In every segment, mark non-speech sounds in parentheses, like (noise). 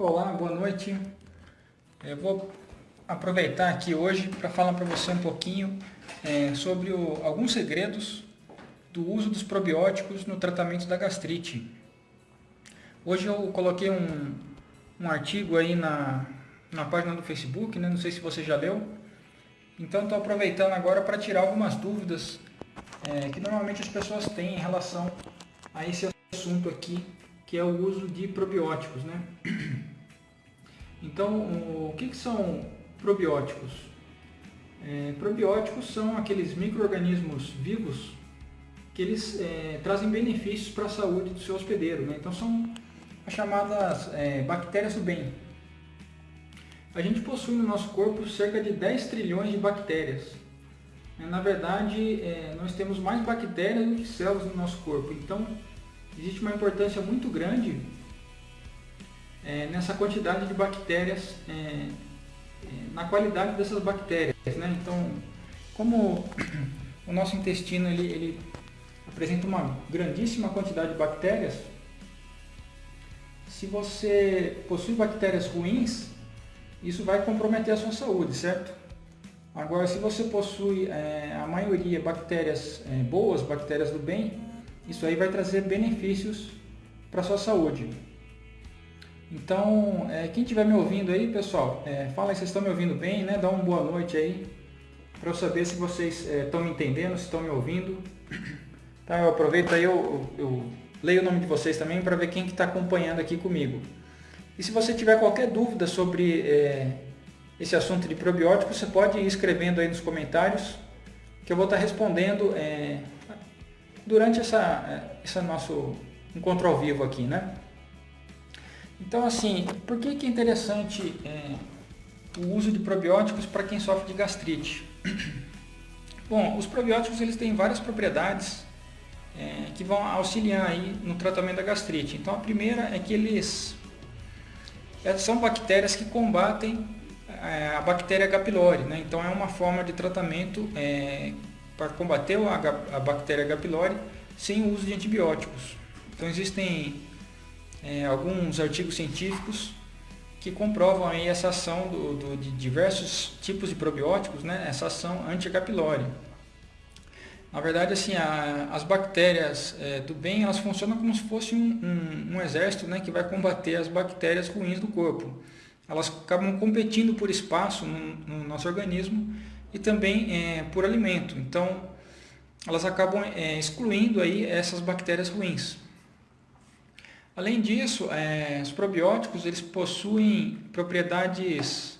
Olá, boa noite. Eu vou aproveitar aqui hoje para falar para você um pouquinho é, sobre o, alguns segredos do uso dos probióticos no tratamento da gastrite. Hoje eu coloquei um, um artigo aí na, na página do Facebook, né? não sei se você já leu. Então estou aproveitando agora para tirar algumas dúvidas é, que normalmente as pessoas têm em relação a esse assunto aqui, que é o uso de probióticos. Né? (clears throat) Então, o que, que são probióticos? É, probióticos são aqueles micro-organismos vivos que eles é, trazem benefícios para a saúde do seu hospedeiro. Né? Então, são as chamadas é, bactérias do bem. A gente possui no nosso corpo cerca de 10 trilhões de bactérias. Na verdade, é, nós temos mais bactérias do que células no nosso corpo. Então, existe uma importância muito grande é, nessa quantidade de bactérias, é, é, na qualidade dessas bactérias. Né? Então, como (coughs) o nosso intestino ele, ele apresenta uma grandíssima quantidade de bactérias, se você possui bactérias ruins, isso vai comprometer a sua saúde, certo? Agora, se você possui é, a maioria bactérias é, boas, bactérias do bem, isso aí vai trazer benefícios para sua saúde. Então, é, quem estiver me ouvindo aí, pessoal, é, fala aí se estão me ouvindo bem, né? Dá uma boa noite aí, para eu saber se vocês estão é, me entendendo, se estão me ouvindo. (clears throat) Tá, eu aproveito aí, eu, eu, leio o nome de vocês também para ver quem está acompanhando aqui comigo. E se você tiver qualquer dúvida sobre é, esse assunto de probióticos, você pode ir escrevendo aí nos comentários, que eu vou estar tá respondendo é, durante essa, é, esse nosso encontro ao vivo aqui, né? Então, assim, por que, que é interessante é, o uso de probióticos para quem sofre de gastrite? (clears throat) Bom, os probióticos eles têm várias propriedades é, que vão auxiliar aí no tratamento da gastrite. Então, a primeira é que eles é, são bactérias que combatem é, a bactéria H. pylori. Né? Então, é uma forma de tratamento é, para combater a, bactéria H. pylori sem o uso de antibióticos. Então, existem é, alguns artigos científicos que comprovam aí essa ação do, do, de diversos tipos de probióticos, né, essa ação anti-H. pylori. Na verdade, assim, a, as bactérias é, do bem, elas funcionam como se fosse um, um, um, exército né, que vai combater as bactérias ruins do corpo. Elas acabam competindo por espaço no, no nosso organismo e também é, por alimento. Então, elas acabam é, excluindo aí essas bactérias ruins. Além disso, é, os probióticos eles possuem propriedades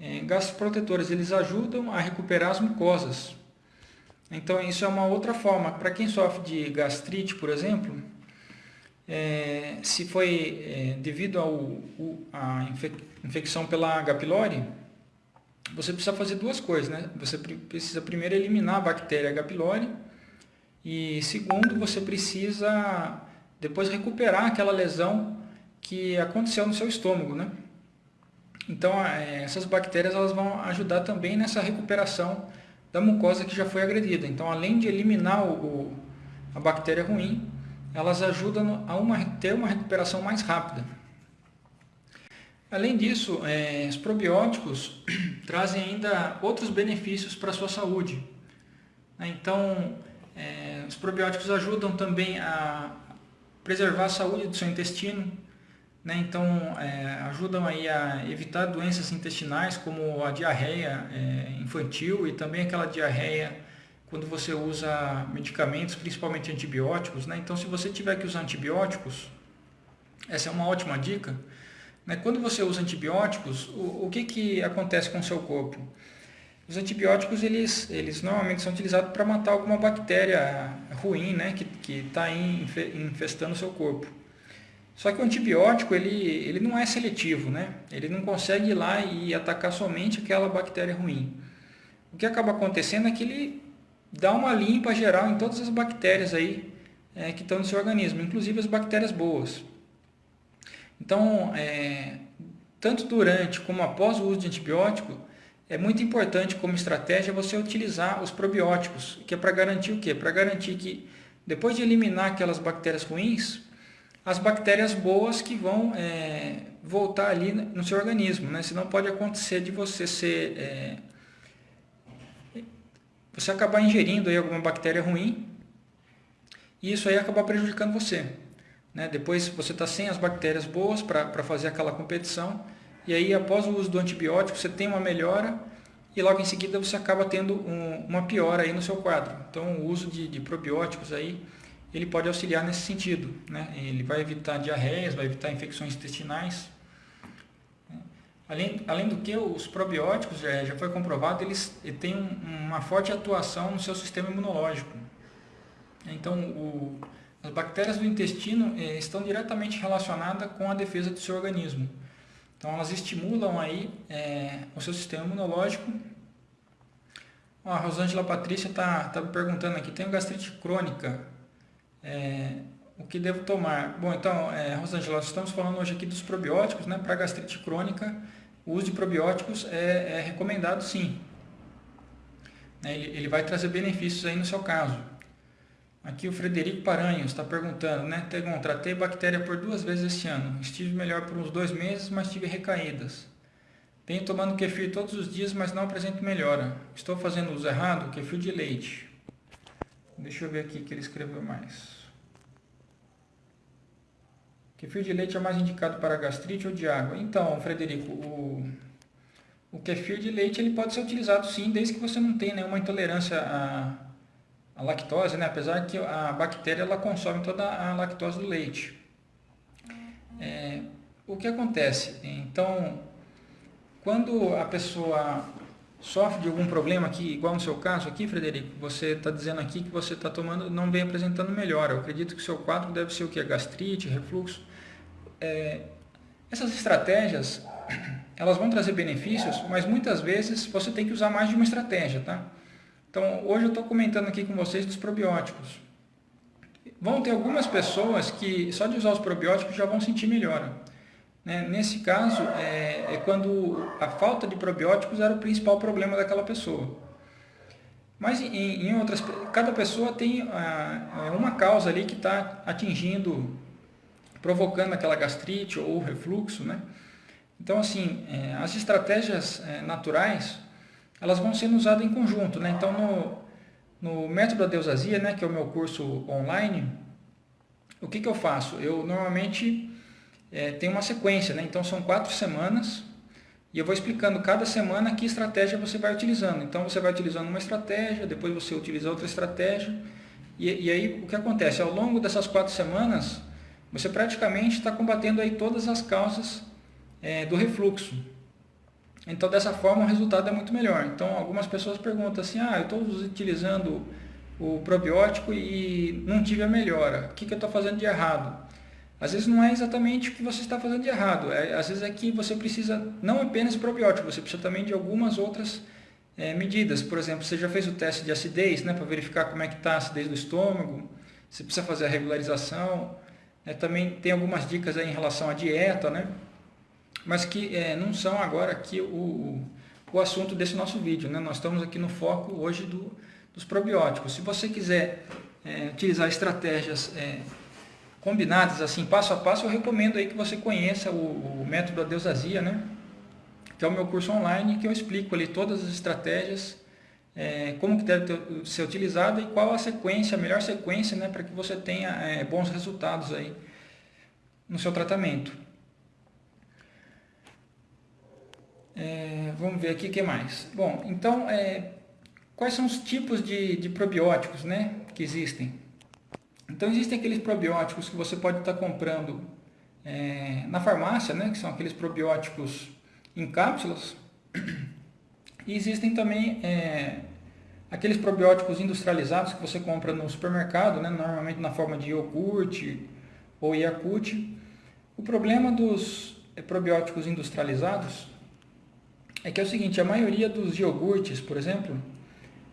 é, gastroprotetoras, eles ajudam a recuperar as mucosas. Então isso é uma outra forma. Para quem sofre de gastrite, por exemplo, é, se foi é, devido à infecção pela H. pylori, você precisa fazer duas coisas. Né? Você precisa primeiro eliminar a bactéria H. pylori e segundo, você precisa depois recuperar aquela lesão que aconteceu no seu estômago, né? Então, é, essas bactérias elas vão ajudar também nessa recuperação da mucosa que já foi agredida. Então, além de eliminar o, o, a bactéria ruim, elas ajudam a uma, ter uma recuperação mais rápida. Além disso, é, os probióticos (clears throat) trazem ainda outros benefícios para a sua saúde. Então, é, os probióticos ajudam também a, preservar a saúde do seu intestino, né? então é, ajudam aí a evitar doenças intestinais como a diarreia é, infantil e também aquela diarreia quando você usa medicamentos, principalmente antibióticos. Né? Então se você tiver que usar antibióticos, essa é uma ótima dica. Né? Quando você usa antibióticos, o, o que, que acontece com o seu corpo? Os antibióticos, eles, eles normalmente são utilizados para matar alguma bactéria ruim, né, que está infestando o seu corpo. Só que o antibiótico, ele, ele não é seletivo, né? Ele não consegue ir lá e atacar somente aquela bactéria ruim. O que acaba acontecendo é que ele dá uma limpa geral em todas as bactérias aí é, que estão no seu organismo, inclusive as bactérias boas. Então, é, tanto durante como após o uso de antibiótico, é muito importante como estratégia você utilizar os probióticos, que é para garantir o quê? Para garantir que depois de eliminar aquelas bactérias ruins, as bactérias boas que vão é, voltar ali no seu organismo, né? Senão pode acontecer de você ser... É, você acabar ingerindo aí alguma bactéria ruim e isso aí acabar prejudicando você. Né? Depois você está sem as bactérias boas para fazer aquela competição e aí após o uso do antibiótico você tem uma melhora e logo em seguida você acaba tendo um, uma piora aí no seu quadro. Então o uso de, de probióticos aí ele pode auxiliar nesse sentido. Né? Ele vai evitar diarreias, vai evitar infecções intestinais. Além, além do que, os probióticos, já, já foi comprovado, eles, têm um, uma forte atuação no seu sistema imunológico. Então, o, as bactérias do intestino eh, estão diretamente relacionadas com a defesa do seu organismo. Então, elas estimulam aí eh, o seu sistema imunológico. Ó, a Rosângela Patrícia está tá me perguntando aqui, tenho gastrite crônica, é, o que devo tomar? Bom, então, é, Rosângela, nós estamos falando hoje aqui dos probióticos, né? Para gastrite crônica, o uso de probióticos é, é recomendado sim. Né, ele, ele, vai trazer benefícios aí no seu caso. Aqui o Frederico Paranhos está perguntando, né? Tegon, tratei bactéria por duas vezes este ano. Estive melhor por uns dois meses, mas tive recaídas. Venho tomando kefir todos os dias, mas não apresento melhora. Estou fazendo uso errado? Kefir de leite. Deixa eu ver aqui que ele escreveu mais. Kefir de leite é mais indicado para gastrite ou de água? Então, Frederico, o, o kefir de leite ele pode ser utilizado sim, desde que você não tenha nenhuma intolerância à, à lactose, né? apesar que a bactéria ela consome toda a lactose do leite. É, o que acontece? Então, quando a pessoa sofre de algum problema aqui, igual no seu caso aqui, Frederico, você está dizendo aqui que você está tomando, não vem apresentando melhora. Eu acredito que o seu quadro deve ser o que? Gastrite, refluxo. É, essas estratégias, elas vão trazer benefícios, mas muitas vezes você tem que usar mais de uma estratégia, tá? Então, hoje eu estou comentando aqui com vocês dos probióticos. Vão ter algumas pessoas que só de usar os probióticos já vão sentir melhora. Né? Nesse caso, é, é, quando a falta de probióticos era o principal problema daquela pessoa. Mas em, em outras, cada pessoa tem a, uma causa ali que está atingindo, provocando aquela gastrite ou refluxo, né? Então, assim, é, as estratégias é, naturais, elas vão sendo usadas em conjunto, né? Então, no, no método da Deusazia, né, que é o meu curso online, o que, que eu faço? Eu normalmente é, tem uma sequência, né? então são quatro semanas e eu vou explicando cada semana que estratégia você vai utilizando. Então você vai utilizando uma estratégia, depois você utiliza outra estratégia e, e aí o que acontece? Ao longo dessas quatro semanas você praticamente está combatendo aí todas as causas é, do refluxo. Então dessa forma o resultado é muito melhor. Então algumas pessoas perguntam assim, ah, eu estou utilizando o probiótico e não tive a melhora, o que, que eu estou fazendo de errado? Às vezes não é exatamente o que você está fazendo de errado, é, às vezes é que você precisa não apenas probiótico, você precisa também de algumas outras é, medidas. Por exemplo, você já fez o teste de acidez, né, para verificar como é que está a acidez do estômago, você precisa fazer a regularização, né, também tem algumas dicas em relação à dieta, né, mas que é, não são agora aqui o, o assunto desse nosso vídeo. Né, nós estamos aqui no foco hoje do, dos probióticos. Se você quiser é, utilizar estratégias é, combinadas assim, passo a passo, eu recomendo aí que você conheça o, o método Adeusazia, né? Que é o meu curso online, que eu explico ali todas as estratégias, é, como que deve ter, ser utilizada e qual a sequência, a melhor sequência, né? Para que você tenha é, bons resultados aí no seu tratamento. É, vamos ver aqui o que mais. Bom, então, é, quais são os tipos de, de probióticos né, que existem? Então existem aqueles probióticos que você pode estar comprando é, na farmácia, né, que são aqueles probióticos em cápsulas. E existem também é, aqueles probióticos industrializados que você compra no supermercado, né, normalmente na forma de iogurte ou Yakult. O problema dos é, probióticos industrializados é que é o seguinte, a maioria dos iogurtes, por exemplo,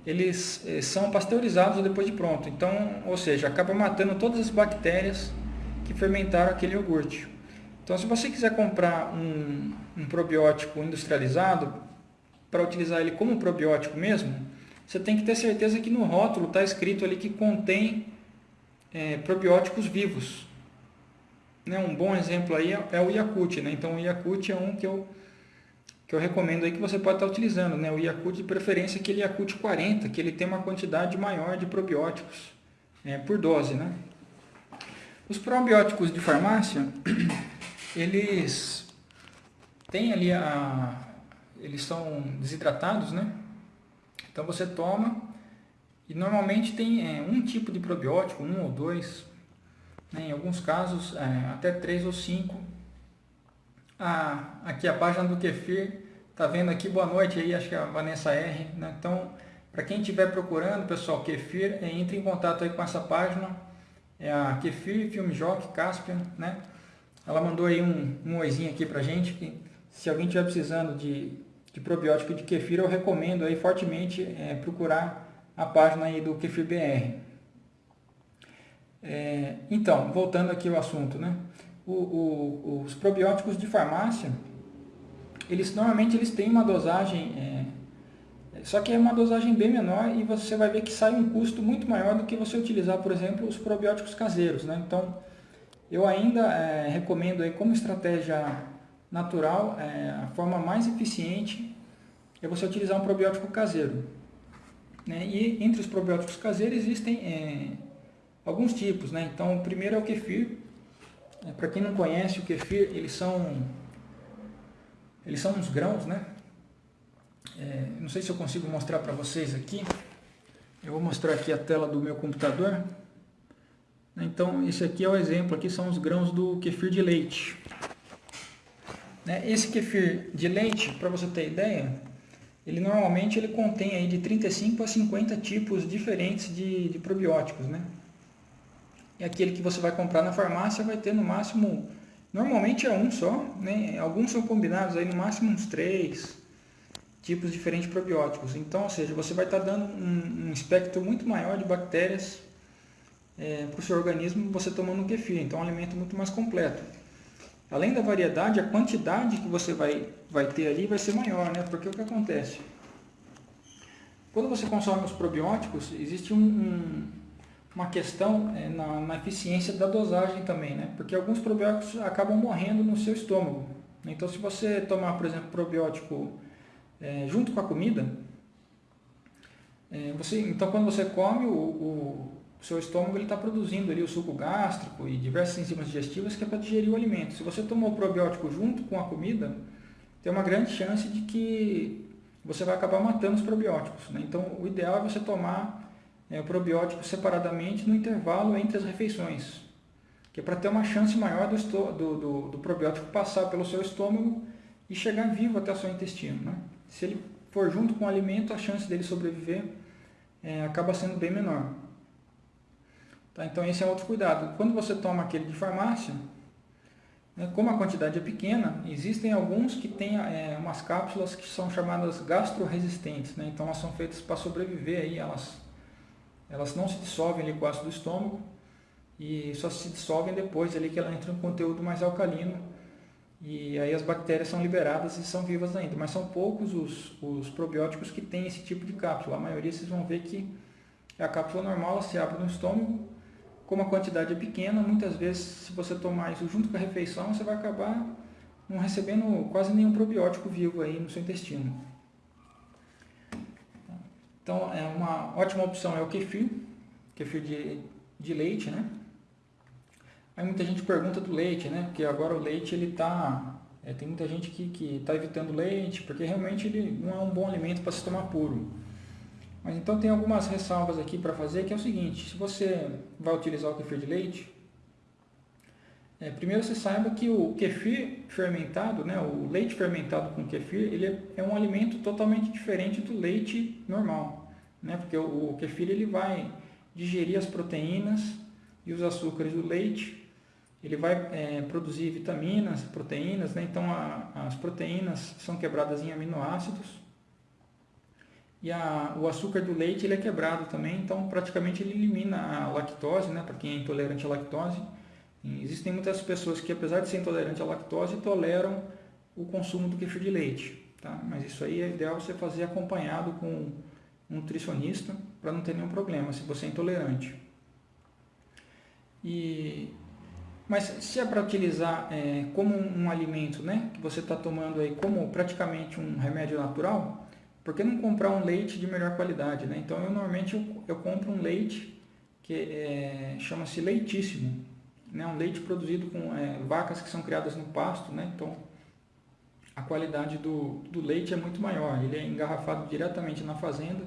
eles eh, são pasteurizados depois de pronto. Então, ou seja, acaba matando todas as bactérias que fermentaram aquele iogurte. Então, se você quiser comprar um, um probiótico industrializado, para utilizar ele como probiótico mesmo, você tem que ter certeza que no rótulo está escrito ali que contém é, probióticos vivos. Né, um bom exemplo aí é, é o Yakult, né? Então o Yakult é um que eu, que eu recomendo aí que você pode estar utilizando, né? O Yakult de preferência aquele Yakult 40, que ele tem uma quantidade maior de probióticos é, por dose, né? Os probióticos de farmácia, (clears throat) eles têm ali a... eles são desidratados, né? Então você toma e normalmente tem é, um tipo de probiótico, um ou dois, né? em alguns casos é, até três ou cinco. Ah, aqui a página do Kefir, tá vendo aqui, boa noite aí, acho que é a Vanessa R. Né? Então, para quem estiver procurando, pessoal, Kefir, é, entre em contato aí com essa página, é a Kefir Film Jock Caspian, né? Ela mandou aí um, um oizinho aqui pra gente, que se alguém estiver precisando de, de probiótico de kefir, eu recomendo aí fortemente é, procurar a página aí do Kefir BR. É, então, voltando aqui ao assunto, né? O, o, os probióticos de farmácia, eles normalmente eles têm uma dosagem, é, só que é uma dosagem bem menor e você vai ver que sai um custo muito maior do que você utilizar, por exemplo, os probióticos caseiros, né? Então, eu ainda é, recomendo aí como estratégia natural, é, a forma mais eficiente é você utilizar um probiótico caseiro. Né? E entre os probióticos caseiros existem é, alguns tipos. Né? Então, o primeiro é o kefir. É, Para quem não conhece o kefir, eles são, eles são uns grãos. Né? É, não sei se eu consigo mostrar para vocês aqui. Eu vou mostrar aqui a tela do meu computador. Então, esse aqui é o exemplo. Aqui são os grãos do kefir de leite. Né? Esse kefir de leite, para você ter ideia, ele normalmente ele contém aí de 35 a 50 tipos diferentes de, de probióticos, né? E aquele que você vai comprar na farmácia vai ter no máximo, normalmente é um só, né? Alguns são combinados aí no máximo uns três tipos diferentes de probióticos. Então, ou seja, você vai estar dando um, um espectro muito maior de bactérias é, para o seu organismo você tomando um kefir. Então, é um alimento muito mais completo. Além da variedade, a quantidade que você vai, vai ter ali vai ser maior, né? Porque o que acontece? Quando você consome os probióticos, existe um, um, uma questão é, na, na, eficiência da dosagem também, né? Porque alguns probióticos acabam morrendo no seu estômago. Então, se você tomar, por exemplo, probiótico é, junto com a comida, é, você, então quando você come, o, o seu estômago está produzindo ali o suco gástrico e diversas enzimas digestivas que é para digerir o alimento. Se você tomou o probiótico junto com a comida, tem uma grande chance de que você vai acabar matando os probióticos. Né? Então, o ideal é você tomar é, o probiótico separadamente no intervalo entre as refeições, que é para ter uma chance maior do, do, do, do, probiótico passar pelo seu estômago e chegar vivo até o seu intestino. Né? Se ele for junto com o alimento, a chance dele sobreviver é, acaba sendo bem menor. Tá? Então esse é outro cuidado. Quando você toma aquele de farmácia, né, como a quantidade é pequena, existem alguns que têm é, umas cápsulas que são chamadas gastroresistentes. Né? Então elas são feitas para sobreviver, aí, elas, elas não se dissolvem ali com o ácido do estômago e só se dissolvem depois ali que ela entra em um conteúdo mais alcalino e aí as bactérias são liberadas e são vivas ainda. Mas são poucos os, os probióticos que têm esse tipo de cápsula. A maioria vocês vão ver que a cápsula normal, se abre no estômago como a quantidade é pequena, muitas vezes, se você tomar isso junto com a refeição, você vai acabar não recebendo quase nenhum probiótico vivo aí no seu intestino. Então, é uma ótima opção é o kefir, kefir de, de leite, né? Aí muita gente pergunta do leite, né? Porque agora o leite, ele tá... É, tem muita gente que está evitando leite, porque realmente ele não é um bom alimento para se tomar puro. Mas então tem algumas ressalvas aqui para fazer, que é o seguinte, se você vai utilizar o kefir de leite, é, primeiro você saiba que o kefir fermentado, né, o leite fermentado com kefir, ele é, um alimento totalmente diferente do leite normal, né, porque o, o kefir ele vai digerir as proteínas e os açúcares do leite, ele vai é, produzir vitaminas, proteínas, né, então a, as proteínas são quebradas em aminoácidos, e a, o açúcar do leite ele é quebrado também, então praticamente ele elimina a lactose, né, para quem é intolerante à lactose. Existem muitas pessoas que, apesar de ser intolerante à lactose, toleram o consumo do kefir de leite. Tá? Mas isso aí é ideal você fazer acompanhado com um nutricionista para não ter nenhum problema se você é intolerante. E Mas se é para utilizar é, como um, um, alimento, né, que você está tomando aí como praticamente um remédio natural, por que não comprar um leite de melhor qualidade, né? Então eu normalmente eu, eu compro um leite que é, chama-se leitíssimo, né? Um leite produzido com é, vacas que são criadas no pasto, né? Então a qualidade do, do leite é muito maior, ele é engarrafado diretamente na fazenda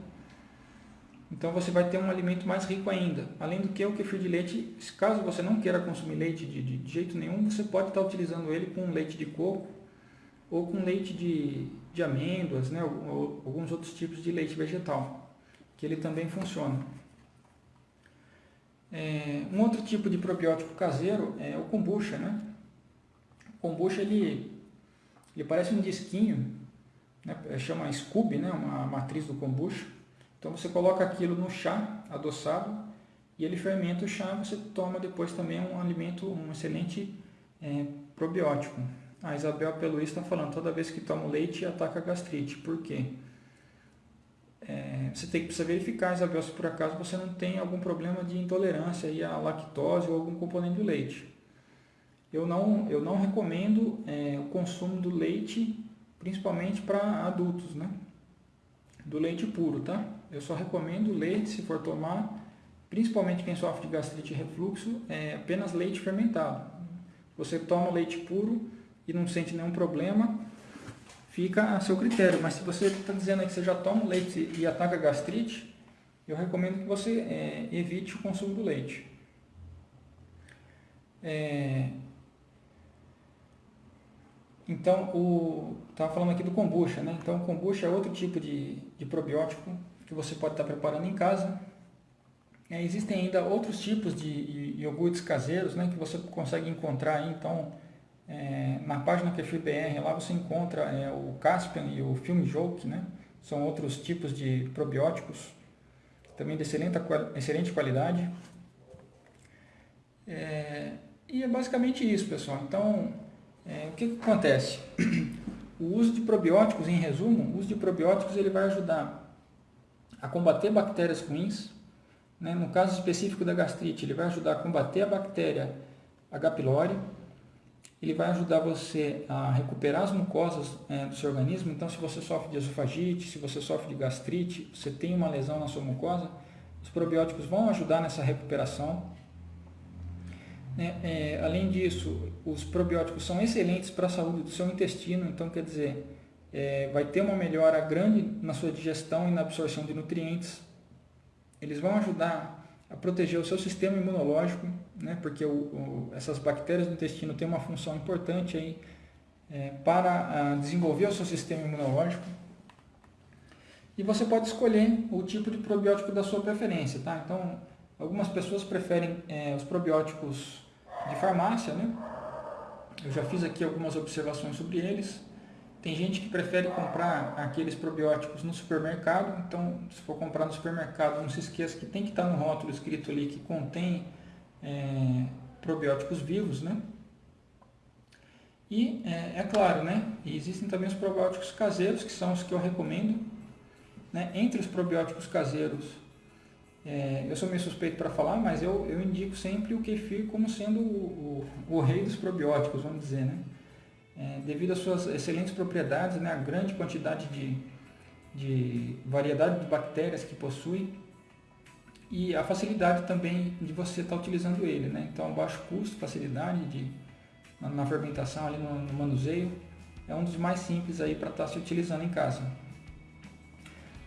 então você vai ter um alimento mais rico ainda. Além do que o kefir de leite, caso você não queira consumir leite de, de, de jeito nenhum, você pode estar utilizando ele com leite de coco ou com leite de, de amêndoas, né? ou, ou, alguns outros tipos de leite vegetal, que ele também funciona. É, um outro tipo de probiótico caseiro é o kombucha. Né? O kombucha ele, ele parece um disquinho, né? chama Scooby, né? uma matriz do kombucha então você coloca aquilo no chá adoçado e ele fermenta o chá, você toma depois também um alimento, um excelente é, probiótico. A Isabel Peluís está falando, toda vez que toma leite ataca a gastrite. Por quê? É, você tem que precisar verificar, Isabel, se por acaso você não tem algum problema de intolerância aí à lactose ou algum componente do leite. Eu não, eu não recomendo é, o consumo do leite, principalmente para adultos, né? Do leite puro, tá? Eu só recomendo leite, se for tomar, principalmente quem sofre de gastrite e refluxo, é apenas leite fermentado. Você toma leite puro e não sente nenhum problema, fica a seu critério. Mas se você está dizendo que você já toma leite e ataca gastrite, eu recomendo que você é, evite o consumo do leite. É, então, o estava falando aqui do kombucha, né? Então, o kombucha é outro tipo de, de probiótico que você pode estar preparando em casa. É, existem ainda outros tipos de iogurtes caseiros né, que você consegue encontrar. Aí, então, é, na página Kefir BR, lá você encontra é, o Caspian e o Film Joke, né? São outros tipos de probióticos, também de excelente, excelente qualidade. É, e é basicamente isso, pessoal. Então, é, o que, que acontece? (clears throat) O uso de probióticos, em resumo, o uso de probióticos ele vai ajudar a combater bactérias ruins. Né? No caso específico da gastrite, ele vai ajudar a combater a bactéria H. pylori. Ele vai ajudar você a recuperar as mucosas é, do seu organismo. Então, se você sofre de esofagite, se você sofre de gastrite, você tem uma lesão na sua mucosa, os probióticos vão ajudar nessa recuperação. Né? É, além disso, os probióticos são excelentes para a saúde do seu intestino. Então, quer dizer, é, vai ter uma melhora grande na sua digestão e na absorção de nutrientes. Eles vão ajudar a proteger o seu sistema imunológico, né, porque o, o, essas bactérias do intestino têm uma função importante aí, é, para a, desenvolver o seu sistema imunológico. E você pode escolher o tipo de probiótico da sua preferência. Tá? Então, algumas pessoas preferem é, os probióticos de farmácia. Né? Eu já fiz aqui algumas observações sobre eles. Tem gente que prefere comprar aqueles probióticos no supermercado, então se for comprar no supermercado, não se esqueça que tem que estar no rótulo escrito ali que contém é, probióticos vivos, né? E é, é, claro, né? existem também os probióticos caseiros, que são os que eu recomendo. Né? Entre os probióticos caseiros, é, eu sou meio suspeito para falar, mas eu, eu indico sempre o kefir como sendo o, o, o rei dos probióticos, vamos dizer, né? É, devido às suas excelentes propriedades, né, a grande quantidade de, de variedade de bactérias que possui e a facilidade também de você estar tá utilizando ele. Né? Então, baixo custo, facilidade de, na, na fermentação, ali no, no, manuseio, é um dos mais simples aí para estar tá se utilizando em casa.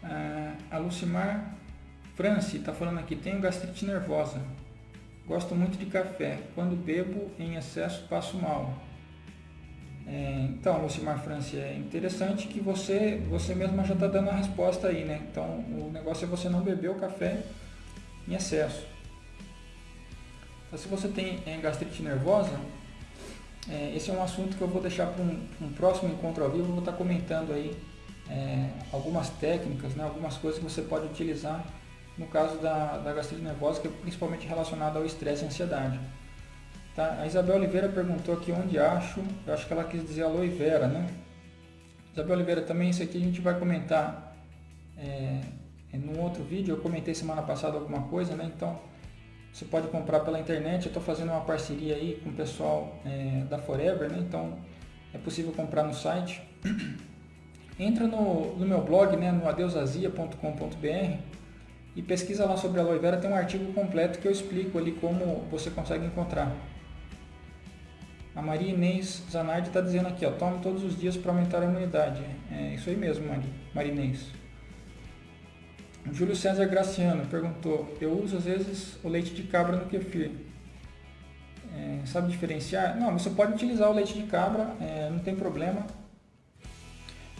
Ah, a Lucimar France está falando aqui, tenho gastrite nervosa, gosto muito de café, quando bebo em excesso passo mal. É, então, Lucimar Franci, é interessante que você, você mesma já está dando a resposta aí, né? Então, o negócio é você não beber o café em excesso. Então, se você tem é, gastrite nervosa, é, esse é um assunto que eu vou deixar para um, um, próximo encontro ao vivo, eu vou estar tá comentando aí é, algumas técnicas, né, algumas coisas que você pode utilizar no caso da, da gastrite nervosa, que é principalmente relacionada ao estresse e ansiedade. Tá? A Isabel Oliveira perguntou aqui onde acho, eu acho que ela quis dizer aloe vera, né? Isabel Oliveira, também isso aqui a gente vai comentar é, é, num outro vídeo, eu comentei semana passada alguma coisa, né? Então, você pode comprar pela internet. Eu estou fazendo uma parceria aí com o pessoal é, da Forever, né? então é possível comprar no site. (clears throat) Entra no, no meu blog, né, no adeusazia.com.br e pesquisa lá sobre aloe vera, tem um artigo completo que eu explico ali como você consegue encontrar. A Maria Inês Zanardi está dizendo aqui, ó, tome todos os dias para aumentar a imunidade. É isso aí mesmo, Maria, Maria Inês. Júlio César Graciano perguntou, eu uso às vezes o leite de cabra no kefir. É, sabe diferenciar? Não, você pode utilizar o leite de cabra, é, não tem problema.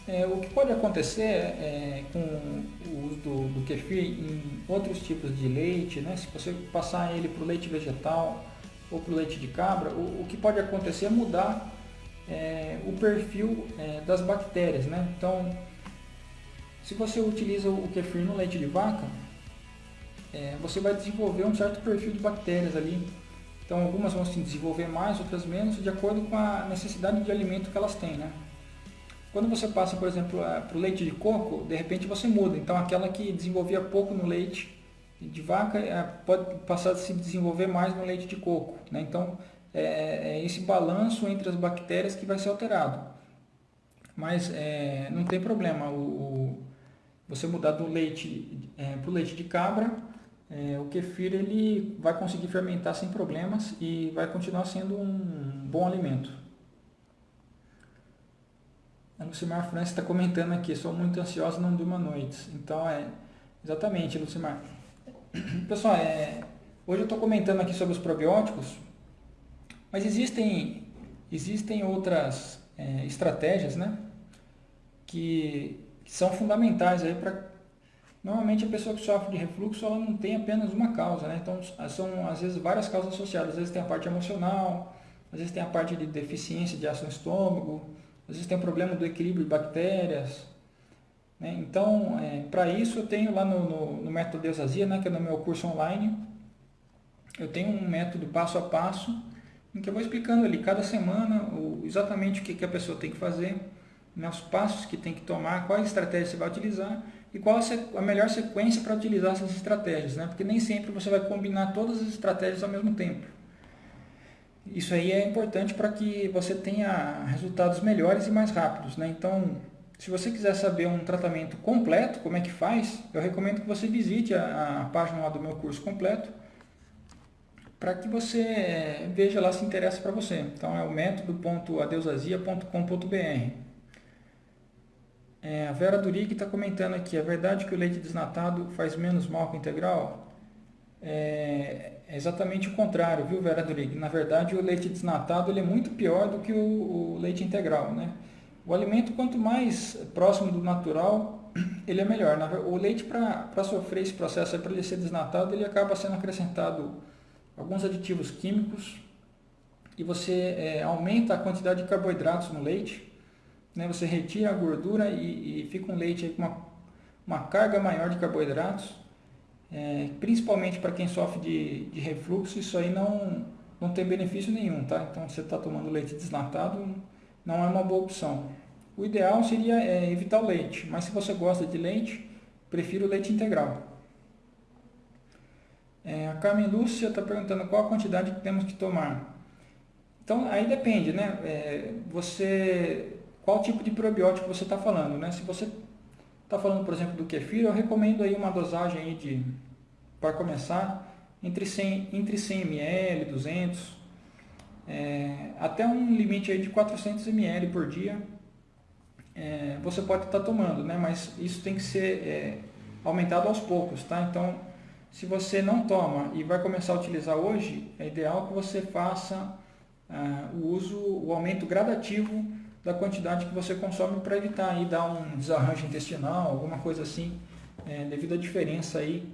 É, o que pode acontecer é, com o uso do, do kefir em outros tipos de leite, né? se você passar ele para o leite vegetal ou para o leite de cabra, o, o, que pode acontecer é mudar é, o perfil é, das bactérias. Né? Então, se você utiliza o kefir no leite de vaca, é, você vai desenvolver um certo perfil de bactérias ali. Então, algumas vão se desenvolver mais, outras menos, de acordo com a necessidade de alimento que elas têm. Né? Quando você passa, por exemplo, para o leite de coco, de repente você muda. Então, aquela que desenvolvia pouco no leite de vaca é, pode passar a se desenvolver mais no leite de coco. Né? Então, é, é, esse balanço entre as bactérias que vai ser alterado. Mas é, não tem problema o, você mudar do leite é, para o leite de cabra, é, o kefir ele vai conseguir fermentar sem problemas e vai continuar sendo um bom alimento. A Lucimar França está comentando aqui, sou muito ansiosa, não durmo noite. Então, é exatamente, Lucimar. Pessoal, é, hoje eu estou comentando aqui sobre os probióticos, mas existem, existem outras é, estratégias né, que, que são fundamentais para Normalmente a pessoa que sofre de refluxo ela não tem apenas uma causa, né? então são às vezes várias causas associadas. Às vezes tem a parte emocional, às vezes tem a parte de deficiência de ácido no estômago, às vezes tem o problema do equilíbrio de bactérias. Né? Então, é, para isso eu tenho lá no, no, no método Deusazia, né, que é no meu curso online, eu tenho um método passo a passo, em que eu vou explicando ali cada semana o, exatamente o que, que a pessoa tem que fazer, né, os passos que tem que tomar, quais estratégias você vai utilizar e qual a melhor sequência para utilizar essas estratégias, né? porque nem sempre você vai combinar todas as estratégias ao mesmo tempo. Isso aí é importante para que você tenha resultados melhores e mais rápidos. Né? Então, se você quiser saber um tratamento completo, como é que faz, eu recomendo que você visite a, a página lá do meu curso completo, para que você eh, veja lá se interessa para você. Então é o método.adeusazia.com.br. É, a Vera Durig está comentando aqui, é verdade que o leite desnatado faz menos mal que o integral? É, é exatamente o contrário, viu, Vera Durig? Na verdade, o leite desnatado ele é muito pior do que o, o leite integral, né? O alimento, quanto mais próximo do natural, (clears throat) ele é melhor. O leite, para sofrer esse processo, para ele ser desnatado, ele acaba sendo acrescentado alguns aditivos químicos e você é, aumenta a quantidade de carboidratos no leite, né? você retira a gordura e, e fica um leite com uma, uma carga maior de carboidratos é, principalmente para quem sofre de, de refluxo, isso aí não, não tem benefício nenhum, tá? Então, você está tomando leite desnatado, não é uma boa opção. O ideal seria é, evitar o leite, mas se você gosta de leite, prefiro leite integral. É, a Carmen Lúcia está perguntando qual a quantidade que temos que tomar. Então, aí depende, né? É, você, qual tipo de probiótico você está falando, né? Se você está falando, por exemplo, do kefir, eu recomendo aí uma dosagem aí de, para começar, entre 100, entre 100 ml, 200, é, até um limite aí de 400 ml por dia, é, você pode estar tá tomando, né? mas isso tem que ser é, aumentado aos poucos, tá? Então, se você não toma e vai começar a utilizar hoje, é ideal que você faça ah, o uso, o aumento gradativo da quantidade que você consome para evitar aí dar um desarranjo intestinal, alguma coisa assim, é, devido à diferença aí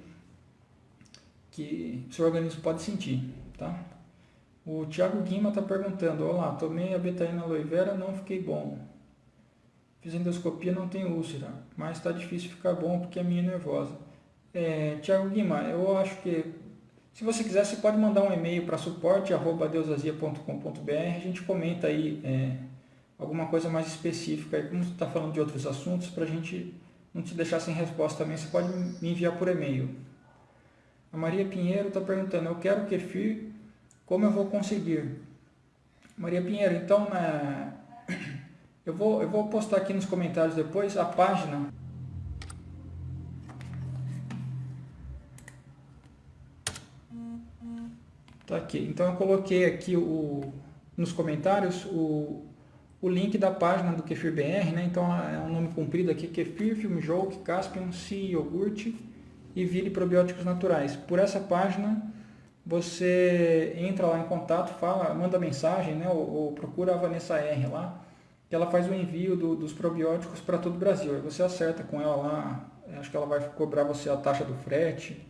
que seu organismo pode sentir, tá? O Thiago Guima está perguntando, olá, tomei a betaína aloe vera, não fiquei bom. Fiz endoscopia, não tem úlcera, mas está difícil ficar bom porque a minha é nervosa. É, Tiago Guima, eu acho que se você quiser, você pode mandar um e-mail para suporte.deusazia.com.br, a gente comenta aí é, alguma coisa mais específica, como você está falando de outros assuntos, para a gente não te deixar sem resposta também, você pode me enviar por e-mail. A Maria Pinheiro está perguntando, eu quero kefir, como eu vou conseguir? Maria Pinheiro, então na... eu, vou, eu vou postar aqui nos comentários depois a página Tá aqui. Então eu coloquei aqui o, nos comentários o, o link da página do Kefir BR, né? Então é um nome comprido aqui, Kefir, Filmjoke, Caspian, Si, Iogurte e Vire Probióticos Naturais. Por essa página você entra lá em contato, fala, manda mensagem, né? Ou, ou procura a Vanessa R lá, ela faz o envio do, dos probióticos para todo o Brasil. Aí você acerta com ela lá, acho que ela vai cobrar você a taxa do frete,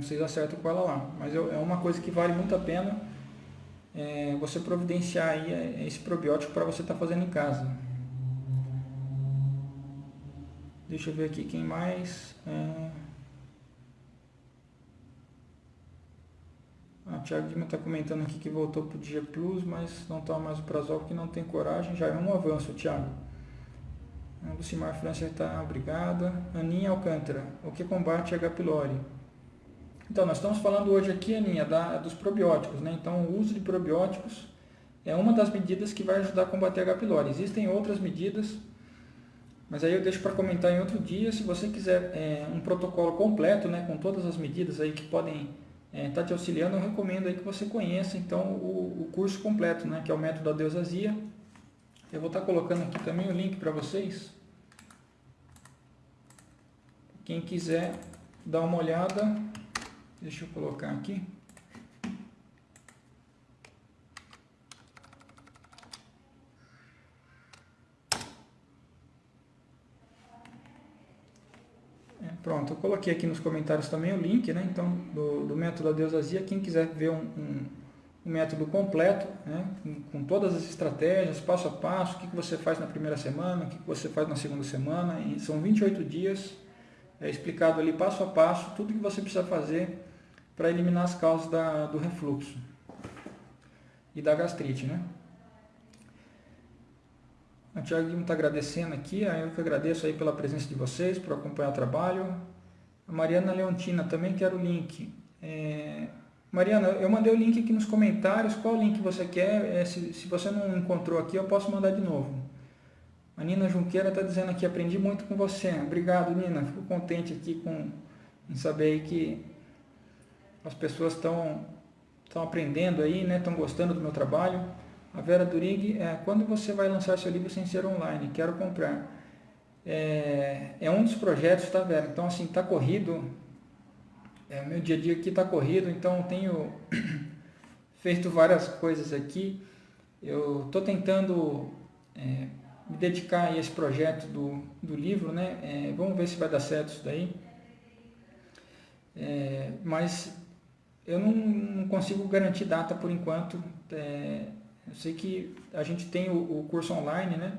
vocês acertam com ela lá. Mas é uma coisa que vale muito a pena é, você providenciar aí é, esse probiótico para você estar tá fazendo em casa. Deixa eu ver aqui quem mais. É... A Thiago Lima está comentando aqui que voltou para o Dia Plus, mas não toma mais o Prazol porque não tem coragem. Já é um avanço, Thiago. A Lucimar França está obrigada. Aninha Alcântara, o que combate H. pylori? Então, nós estamos falando hoje aqui, Aninha, da, dos probióticos. Né? Então, o uso de probióticos é uma das medidas que vai ajudar a combater H. pylori. Existem outras medidas, mas aí eu deixo para comentar em outro dia. Se você quiser é, um protocolo completo, né, com todas as medidas aí que podem estar é, tá te auxiliando, eu recomendo aí que você conheça então o, o curso completo, né, que é o método da deusasia. Eu vou estar tá colocando aqui também o link para vocês. Quem quiser dar uma olhada, Deixa eu colocar aqui. É, pronto, eu coloquei aqui nos comentários também o link, né? Então, do, do método da Deusazia. Quem quiser ver um, um, um método completo, né? Com, com, todas as estratégias, passo a passo, o que, que você faz na primeira semana, o que, que você faz na segunda semana. E são 28 dias, é explicado ali passo a passo, tudo que você precisa fazer para eliminar as causas da, do refluxo e da gastrite, né? A Tiago Guilherme está agradecendo aqui, eu que agradeço aí pela presença de vocês, por acompanhar o trabalho. A Mariana Leontina, também quero o link. É... Mariana, eu mandei o link aqui nos comentários, qual link você quer? É, se, se você não encontrou aqui, eu posso mandar de novo. A Nina Junqueira está dizendo aqui, aprendi muito com você. Obrigado, Nina. Fico contente aqui com, em saber que as pessoas estão estão aprendendo aí, né? Estão gostando do meu trabalho. A Vera Durig, é, quando você vai lançar seu livro sem ser online? Quero comprar. É, é um dos projetos, tá, Vera? Então, assim, tá corrido. É, meu dia a dia aqui tá corrido, então tenho (coughs) feito várias coisas aqui. Eu tô tentando é, me dedicar a esse projeto do, do livro, né? É, vamos ver se vai dar certo isso daí. É, mas eu não, não, consigo garantir data por enquanto. É, eu sei que a gente tem o, o curso online, né?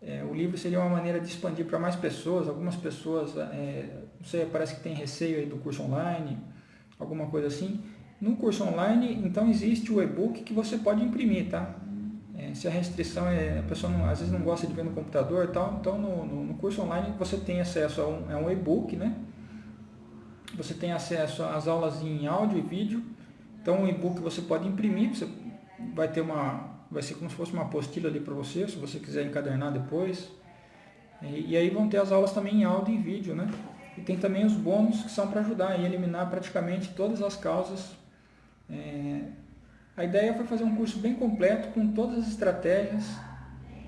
É, o livro seria uma maneira de expandir para mais pessoas. Algumas pessoas, é, não sei, parece que tem receio aí do curso online, alguma coisa assim. No curso online, então existe o e-book que você pode imprimir, tá? É, se a restrição é, a pessoa não, às vezes não gosta de ver no computador e tal, então no, no, no curso online você tem acesso a um, a um e-book, né? Você tem acesso às aulas em áudio e vídeo. Então o e-book você pode imprimir, você vai ter uma, vai ser como se fosse uma apostila ali para você, se você quiser encadernar depois. E, e, aí vão ter as aulas também em áudio e vídeo, né? E tem também os bônus que são para ajudar a eliminar praticamente todas as causas. É, a ideia foi fazer um curso bem completo com todas as estratégias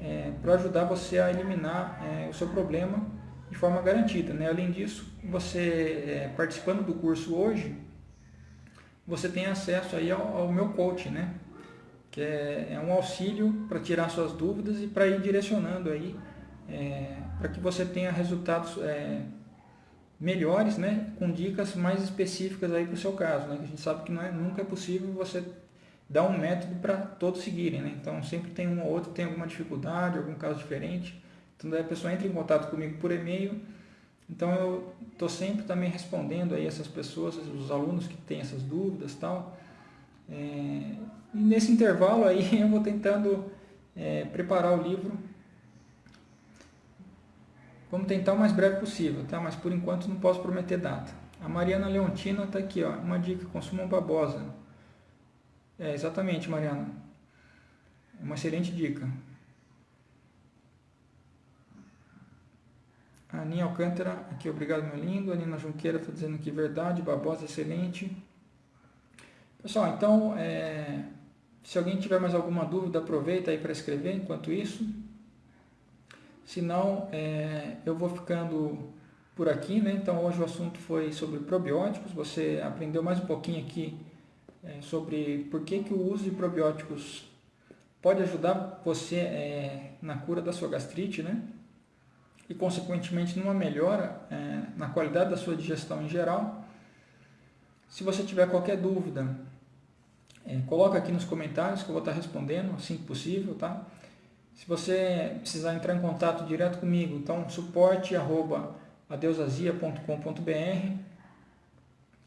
é, para ajudar você a eliminar é, o seu problema de forma garantida. Né? Além disso, você é, participando do curso hoje, você tem acesso aí ao, ao meu coach, né? Que é, é um auxílio para tirar suas dúvidas e para ir direcionando aí é, para que você tenha resultados é, melhores, né? com dicas mais específicas aí para o seu caso. Né? Que a gente sabe que não é, nunca é possível você dar um método para todos seguirem. Né? Então sempre tem um ou outro tem alguma dificuldade, algum caso diferente. Então daí a pessoa entra em contato comigo por e-mail, então eu estou sempre também respondendo aí essas pessoas, os alunos que têm essas dúvidas tal. É, e nesse intervalo aí (laughs) eu vou tentando é, preparar o livro. Vamos tentar o mais breve possível, tá? Mas por enquanto não posso prometer data. A Mariana Leontina está aqui, ó. Uma dica, consumam babosa. É, exatamente, Mariana. Uma excelente dica. A Aninha Alcântara, aqui, obrigado, meu lindo. A Nina Junqueira está dizendo que verdade, babosa, excelente. Pessoal, então, é, se alguém tiver mais alguma dúvida, aproveita aí para escrever enquanto isso. Se não, é, eu vou ficando por aqui, né? Então, hoje o assunto foi sobre probióticos. Você aprendeu mais um pouquinho aqui é, sobre por que, que o uso de probióticos pode ajudar você é, na cura da sua gastrite, né? E, consequentemente, numa melhora é, na qualidade da sua digestão em geral. Se você tiver qualquer dúvida, é, coloca aqui nos comentários que eu vou estar respondendo assim que possível, tá? Se você precisar entrar em contato direto comigo, então suporte arroba adeusazia.com.br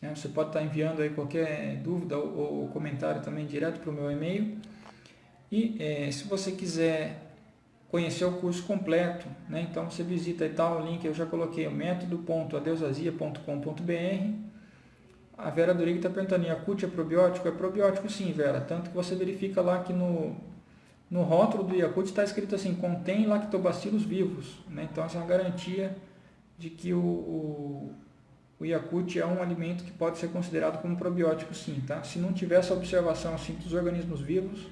né? Você pode estar enviando aí qualquer dúvida ou, ou comentário também direto para o meu e-mail. E é, se você quiser conhecer o curso completo, né? então você visita aí tal link, eu já coloquei o método.adeusazia.com.br a Vera Duriga está perguntando, Yakult é probiótico? É probiótico sim, Vera. Tanto que você verifica lá que no, no rótulo do Yakult está escrito assim, contém lactobacilos vivos. Né? Então essa é uma garantia de que o, o, o é um alimento que pode ser considerado como probiótico sim. Tá? Se não tiver essa observação assim, dos organismos vivos,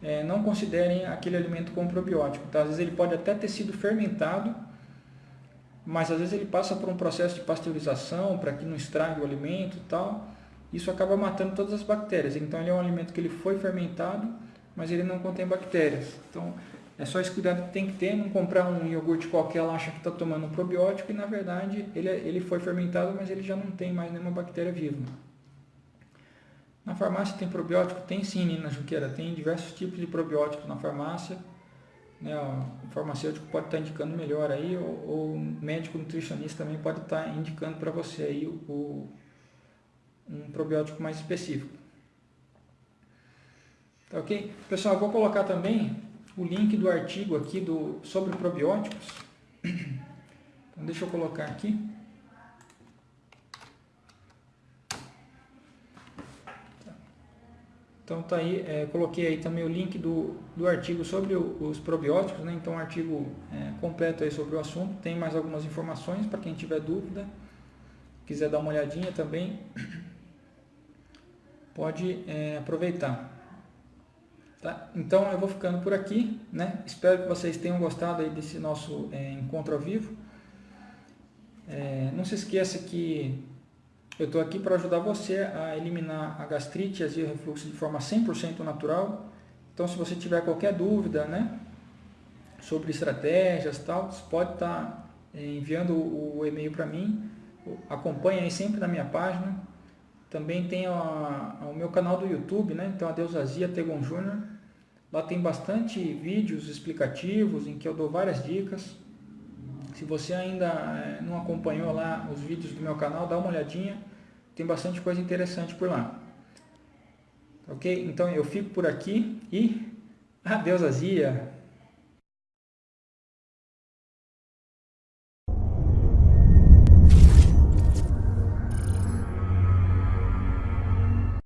é, não considerem aquele alimento como probiótico. Tá? Às vezes ele pode até ter sido fermentado, mas às vezes ele passa por um processo de pasteurização para que não estrague o alimento e tal. Isso acaba matando todas as bactérias. Então ele é um alimento que ele foi fermentado, mas ele não contém bactérias. Então é só esse cuidado que tem que ter, não comprar um iogurte qualquer, ela acha que está tomando um probiótico e na verdade ele, é, ele foi fermentado, mas ele já não tem mais nenhuma bactéria viva. Na farmácia tem probiótico? Tem sim, Nina Juqueira. Tem diversos tipos de probióticos na farmácia né, o farmacêutico pode estar indicando melhor aí, ou, ou o médico nutricionista também pode estar indicando para você aí o, um probiótico mais específico. Tá ok? Pessoal, vou colocar também o link do artigo aqui do, sobre probióticos. (coughs) Então deixa eu colocar aqui. Então tá aí, é, coloquei aí também o link do, do artigo sobre o, os probióticos, né? então um artigo é, completo aí sobre o assunto, tem mais algumas informações para quem tiver dúvida, quiser dar uma olhadinha também, pode é, aproveitar. Tá? Então eu vou ficando por aqui, né? espero que vocês tenham gostado aí desse nosso é, encontro ao vivo. É, não se esqueça que eu estou aqui para ajudar você a eliminar a gastrite, azia e refluxo de forma 100% natural. Então, se você tiver qualquer dúvida né, sobre estratégias tal, você pode estar tá, eh, enviando o e-mail para mim. Acompanhe aí sempre na minha página. Também tem o meu canal do YouTube, né? então a Deusazia Tegon Júnior. Lá tem bastante vídeos explicativos em que eu dou várias dicas. Se você ainda eh, não acompanhou lá os vídeos do meu canal, dá uma olhadinha. Tem bastante coisa interessante por lá. Ok? Então eu fico por aqui e adeus azia!